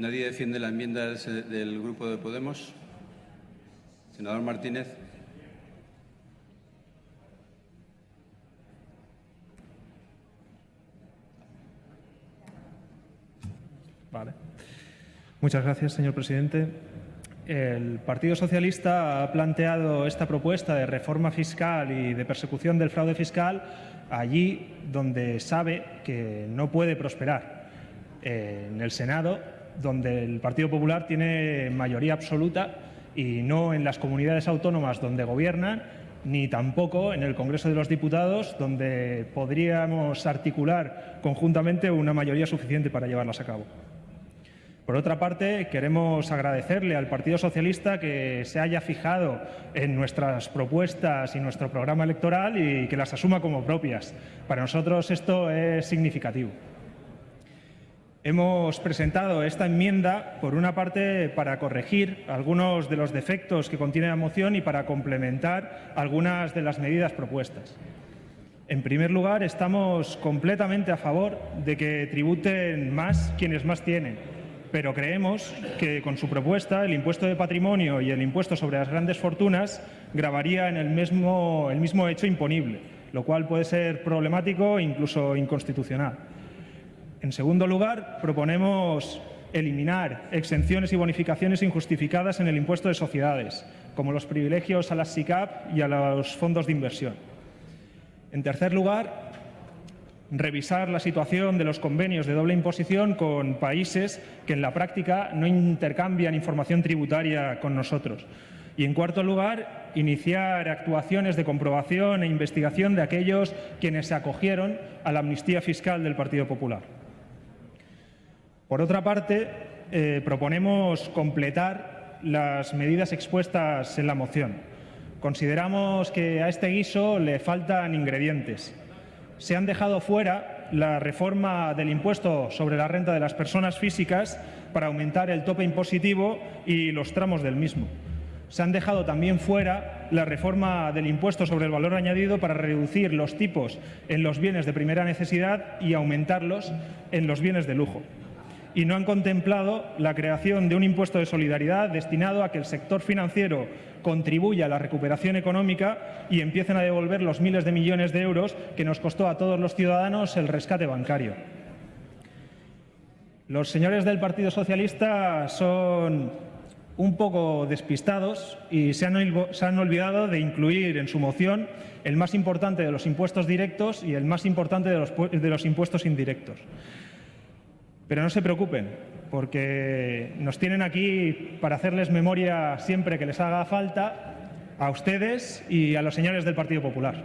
Nadie defiende la enmienda del Grupo de Podemos. Senador Martínez. Vale. Muchas gracias, señor presidente. El Partido Socialista ha planteado esta propuesta de reforma fiscal y de persecución del fraude fiscal allí donde sabe que no puede prosperar. En el Senado, donde el Partido Popular tiene mayoría absoluta y no en las comunidades autónomas donde gobiernan, ni tampoco en el Congreso de los Diputados, donde podríamos articular conjuntamente una mayoría suficiente para llevarlas a cabo. Por otra parte, queremos agradecerle al Partido Socialista que se haya fijado en nuestras propuestas y nuestro programa electoral y que las asuma como propias. Para nosotros esto es significativo. Hemos presentado esta enmienda, por una parte, para corregir algunos de los defectos que contiene la moción y para complementar algunas de las medidas propuestas. En primer lugar, estamos completamente a favor de que tributen más quienes más tienen pero creemos que con su propuesta el impuesto de patrimonio y el impuesto sobre las grandes fortunas grabarían el mismo, el mismo hecho imponible, lo cual puede ser problemático e incluso inconstitucional. En segundo lugar, proponemos eliminar exenciones y bonificaciones injustificadas en el impuesto de sociedades, como los privilegios a las SICAP y a los fondos de inversión. En tercer lugar, revisar la situación de los convenios de doble imposición con países que en la práctica no intercambian información tributaria con nosotros. Y, en cuarto lugar, iniciar actuaciones de comprobación e investigación de aquellos quienes se acogieron a la amnistía fiscal del Partido Popular. Por otra parte, eh, proponemos completar las medidas expuestas en la moción. Consideramos que a este guiso le faltan ingredientes se han dejado fuera la reforma del impuesto sobre la renta de las personas físicas para aumentar el tope impositivo y los tramos del mismo. Se han dejado también fuera la reforma del impuesto sobre el valor añadido para reducir los tipos en los bienes de primera necesidad y aumentarlos en los bienes de lujo y no han contemplado la creación de un impuesto de solidaridad destinado a que el sector financiero contribuya a la recuperación económica y empiecen a devolver los miles de millones de euros que nos costó a todos los ciudadanos el rescate bancario. Los señores del Partido Socialista son un poco despistados y se han, olvidado de incluir en su moción el más importante de los impuestos directos y el más importante de los impuestos indirectos. Pero no se preocupen, porque nos tienen aquí para hacerles memoria siempre que les haga falta a ustedes y a los señores del Partido Popular.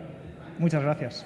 Muchas gracias.